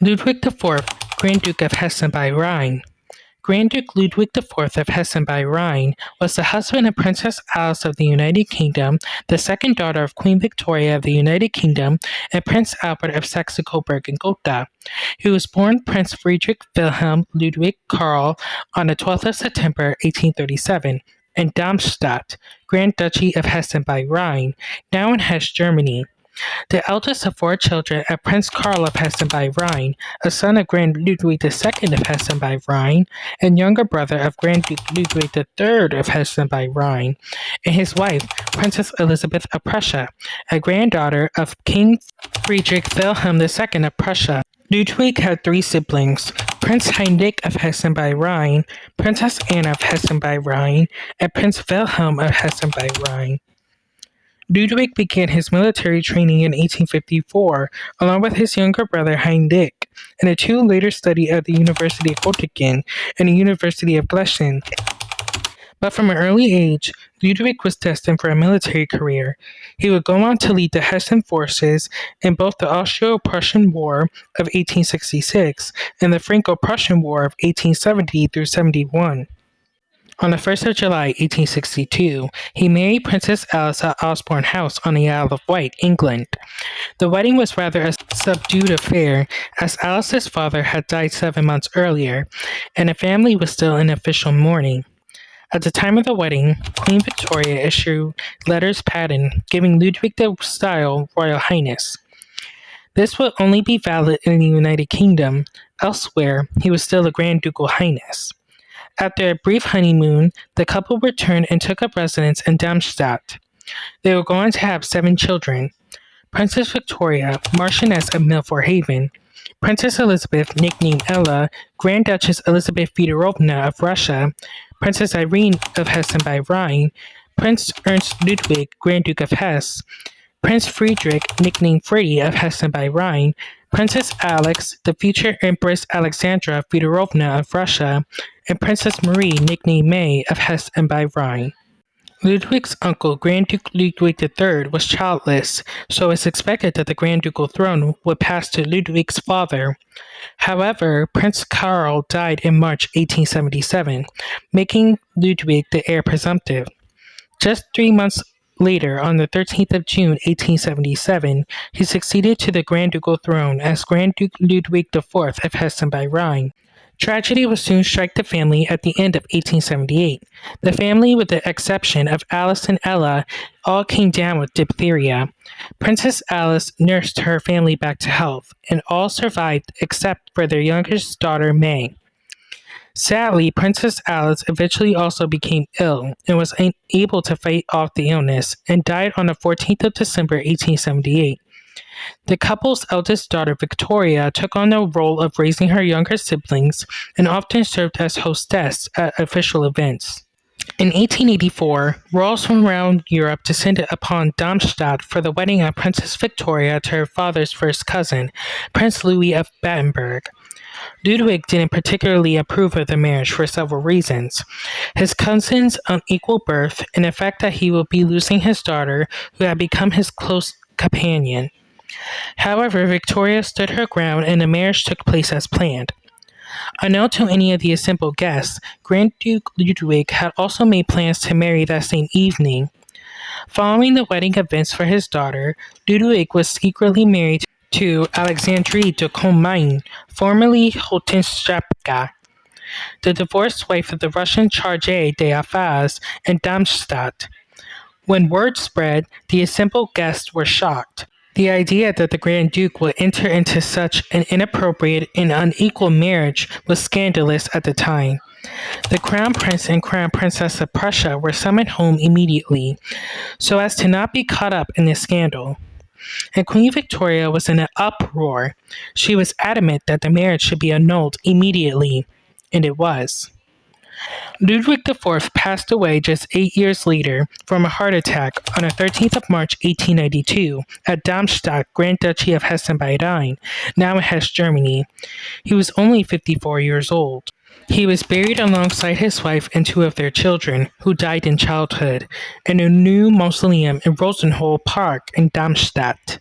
Ludwig IV, Grand Duke of Hessen by Rhine. Grand Duke Ludwig IV of Hessen by Rhine was the husband of Princess Alice of the United Kingdom, the second daughter of Queen Victoria of the United Kingdom, and Prince Albert of Saxe-Coburg and Gotha. He was born Prince Friedrich Wilhelm Ludwig Karl on the 12th of September 1837 in Darmstadt, Grand Duchy of Hessen by Rhine, now in Hesse, Germany. The eldest of four children of Prince Karl of Hessen by Rhine, a son of Grand Ludwig II of Hessen by Rhine, and younger brother of Grand Duke Ludwig III of Hessen by Rhine, and his wife, Princess Elizabeth of Prussia, a granddaughter of King Friedrich Wilhelm II of Prussia. Ludwig had three siblings, Prince Heinrich of Hessen by Rhine, Princess Anna of Hessen by Rhine, and Prince Wilhelm of Hessen by Rhine. Ludwig began his military training in 1854, along with his younger brother Heinrich, and the two later studied at the University of Göttingen and the University of Gießen. But from an early age, Ludwig was destined for a military career. He would go on to lead the Hessian forces in both the Austro-Prussian War of 1866 and the Franco-Prussian War of 1870 through 71. On the 1st of July, 1862, he married Princess Alice at Osborne House on the Isle of Wight, England. The wedding was rather a subdued affair, as Alice's father had died seven months earlier, and the family was still in official mourning. At the time of the wedding, Queen Victoria issued letters patent giving Ludwig the style Royal Highness. This would only be valid in the United Kingdom. Elsewhere, he was still a Grand Ducal Highness. After a brief honeymoon, the couple returned and took up residence in Darmstadt. They were going to have seven children Princess Victoria, Marchioness of Milford Haven, Princess Elizabeth, nicknamed Ella, Grand Duchess Elizabeth Fedorovna of Russia, Princess Irene of Hessen by Rhine, Prince Ernst Ludwig, Grand Duke of Hesse, Prince Friedrich, nicknamed Freddy of Hessen by Rhine, Princess Alix, the future Empress Alexandra Fedorovna of Russia, and Princess Marie, nicknamed May, of Hesse and by Rhine. Ludwig's uncle, Grand Duke Ludwig III, was childless, so it's expected that the Grand Ducal throne would pass to Ludwig's father. However, Prince Karl died in March 1877, making Ludwig the heir presumptive. Just three months Later, on the 13th of June 1877, he succeeded to the Grand Ducal throne as Grand Duke Ludwig IV of Hessen by Rhine. Tragedy would soon strike the family at the end of 1878. The family, with the exception of Alice and Ella, all came down with diphtheria. Princess Alice nursed her family back to health, and all survived except for their youngest daughter, May. Sadly, Princess Alice eventually also became ill and was unable to fight off the illness and died on the 14th of December 1878. The couple's eldest daughter, Victoria, took on the role of raising her younger siblings and often served as hostess at official events. In 1884, royals from around Europe descended upon Darmstadt for the wedding of Princess Victoria to her father's first cousin, Prince Louis of Battenberg. Ludwig didn't particularly approve of the marriage for several reasons. His cousin's unequal birth and the fact that he would be losing his daughter, who had become his close companion. However, Victoria stood her ground and the marriage took place as planned. Unknown to any of the assembled guests, Grand Duke Ludwig had also made plans to marry that same evening. Following the wedding events for his daughter, Ludwig was secretly married to Alexandrine de Kolemine, formerly Hohenstaufen, the divorced wife of the Russian charge d'affaires in Darmstadt. When word spread, the assembled guests were shocked. The idea that the Grand Duke would enter into such an inappropriate and unequal marriage was scandalous at the time. The Crown Prince and Crown Princess of Prussia were summoned home immediately, so as to not be caught up in the scandal and Queen Victoria was in an uproar. She was adamant that the marriage should be annulled immediately, and it was. Ludwig IV passed away just eight years later from a heart attack on the 13th of March 1892 at Darmstadt, Grand Duchy of Hessen by Rhine, now in Hesse, Germany. He was only 54 years old. He was buried alongside his wife and two of their children, who died in childhood, in a new mausoleum in Rosenhöhe Park in Darmstadt.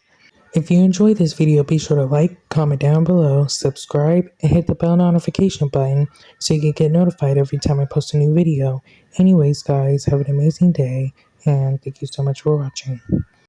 If you enjoyed this video, be sure to like, comment down below, subscribe, and hit the bell notification button so you can get notified every time I post a new video. Anyways, guys, have an amazing day, and thank you so much for watching.